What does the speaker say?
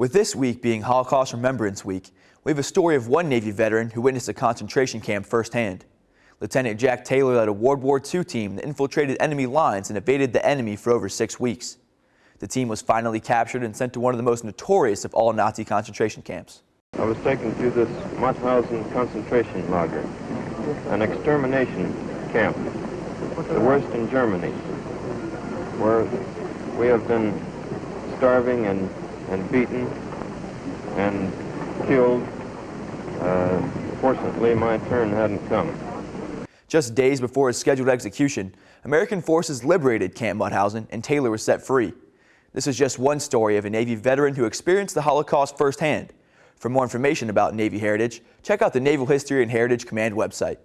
With this week being Holocaust Remembrance Week, we have a story of one Navy veteran who witnessed a concentration camp firsthand. Lieutenant Jack Taylor led a World War II team that infiltrated enemy lines and evaded the enemy for over six weeks. The team was finally captured and sent to one of the most notorious of all Nazi concentration camps. I was taken to this Mauthausen concentration lager, an extermination camp, the worst in Germany, where we have been starving and, and beaten and killed. Uh, fortunately, my turn hadn't come. Just days before his scheduled execution, American forces liberated Camp Mauthausen and Taylor was set free. This is just one story of a Navy veteran who experienced the Holocaust firsthand. For more information about Navy Heritage, check out the Naval History and Heritage Command website.